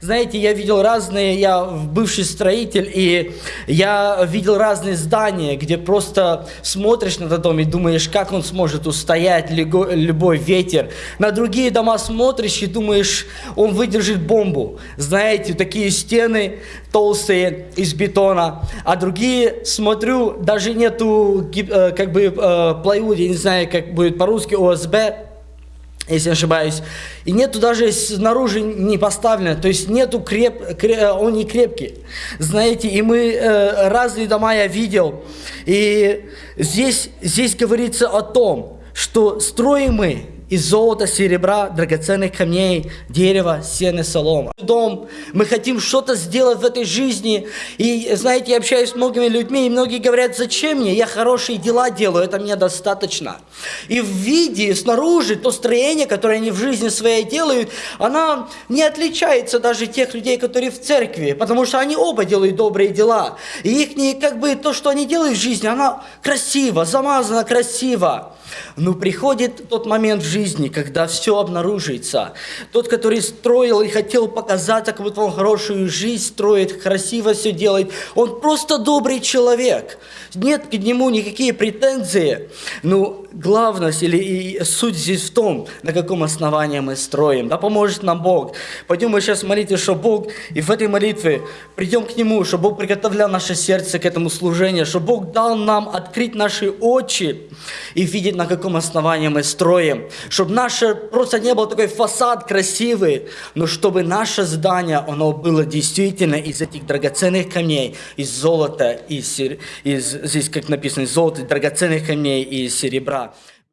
Знаете, я видел разные, я бывший строитель, и я видел разные здания, где просто смотришь на этот дом и думаешь, как он сможет устоять любой ветер. На другие дома смотришь и думаешь, он выдержит бомбу. Знаете, такие стены толстые из бетона, а другие, смотрю, даже нету э, как бы э, плайвуд, я не знаю, как будет по-русски, ОСБ, если не ошибаюсь. И нету даже снаружи не поставлено, то есть нету креп, кре- он не крепкий. Знаете, и мы э, разные дома я видел, и здесь, здесь говорится о том, что строим мы из золота, серебра, драгоценных камней, дерева, сена, солома. Дом, мы хотим что-то сделать в этой жизни. И, знаете, я общаюсь с многими людьми, и многие говорят, зачем мне? Я хорошие дела делаю, это мне достаточно. И в виде, снаружи, то строение, которое они в жизни своей делают, она не отличается даже тех людей, которые в церкви, потому что они оба делают добрые дела. И их, как бы, то, что они делают в жизни, она красиво, замазана красиво. Но приходит тот момент в жизни, когда все обнаружится. Тот, который строил и хотел показать, как вот он хорошую жизнь строит, красиво все делает, он просто добрый человек. Нет к нему никакие претензии. Но главность или и суть здесь в том, на каком основании мы строим. Да поможет нам Бог. Пойдем мы сейчас молиться, что Бог, и в этой молитве придем к Нему, чтобы Бог приготовлял наше сердце к этому служению, чтобы Бог дал нам открыть наши очи и видеть, на каком основании мы строим. Чтобы наше просто не был такой фасад красивый, но чтобы наше здание, оно было действительно из этих драгоценных камней, из золота, из, из здесь как написано, из золота, драгоценных камней и серебра.